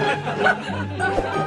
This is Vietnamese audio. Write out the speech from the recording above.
Ha ha ha ha!